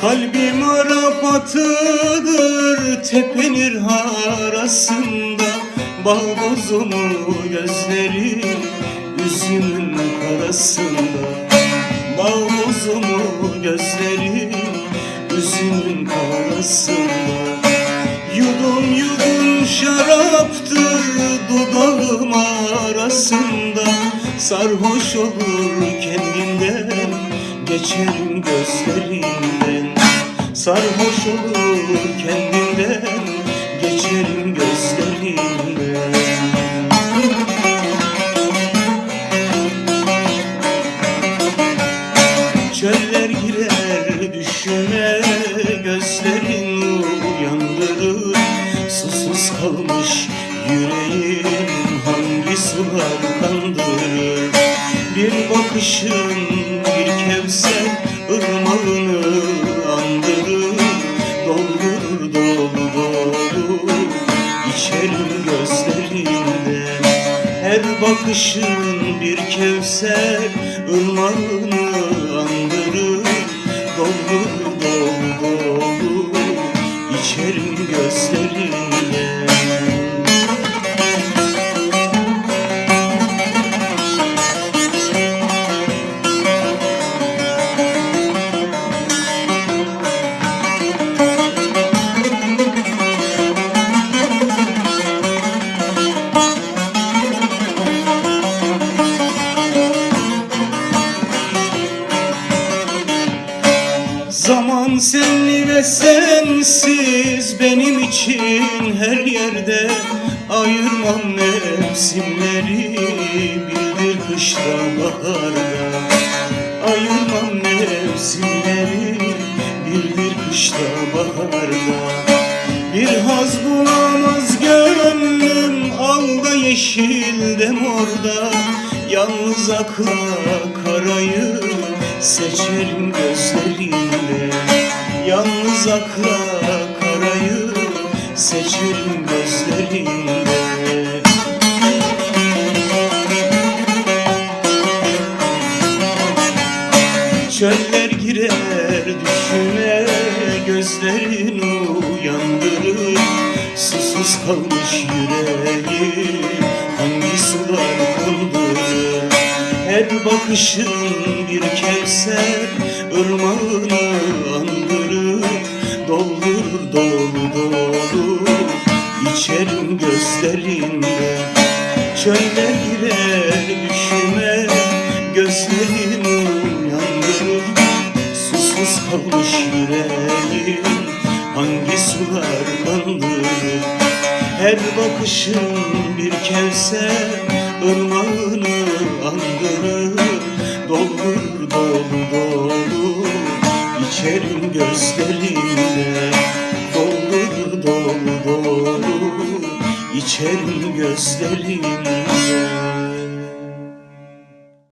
Kalbim Arap atıdır tepenir arasında. Bal bozumu gözleri üzümün karasında. Bal bozumu gözleri üzümün karasında. Yudum yudum şaraptır dudağım arasında. Sarhoş olur kendinden geçerim gözlerinden Sarhoş olur kendinden geçerim gözlerinden Çöller girer düşüme Gözlerin uyandırır. Susuz kalmış yüreğim Hangi sular kandırır Bir bakışın bir kevser İçerim gözlerinden her bakışın bir kevser ırmağını Zaman senli ve sensiz benim için her yerde Ayırmam mevsimleri bildir kışta baharda. Ayırmam mevsimleri bildir kışta baharda. Bir haz bulamaz gönlüm alda yeşilde morda Yalnız akla karayı seçerim gözlerinde Yalnız akla karayı seçerim gözlerinde Çöller girer düşüme Gözlerin uyandırır. Susuz kalmış yüreği Hangi sular kandırır Her bakışın bir kevser ırmağını andırır dolu dolu. İçerim gözlerinde Çöller girer düşüme. Gözlerin uyandırır Susuz kalmış yüreğim. Hangi sular kandırır Her bakışın bir kevser ırmağını andırır. Doldur dolu dolu. İçerim gözlerinde dolu İçerim gözlerinde